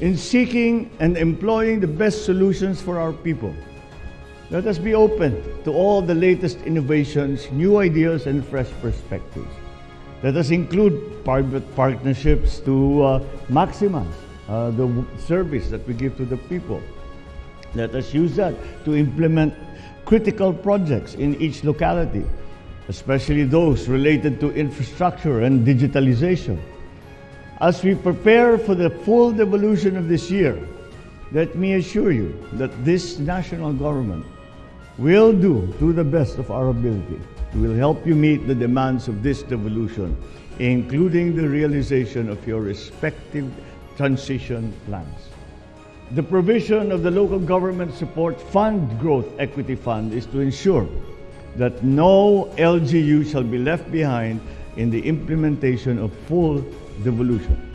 in seeking and employing the best solutions for our people. Let us be open to all the latest innovations, new ideas, and fresh perspectives. Let us include private partnerships to uh, maximize uh, the service that we give to the people. Let us use that to implement critical projects in each locality, especially those related to infrastructure and digitalization. As we prepare for the full devolution of this year, let me assure you that this national government will do to the best of our ability. We will help you meet the demands of this devolution, including the realization of your respective transition plans. The provision of the Local Government Support Fund Growth Equity Fund is to ensure that no LGU shall be left behind in the implementation of full devolution.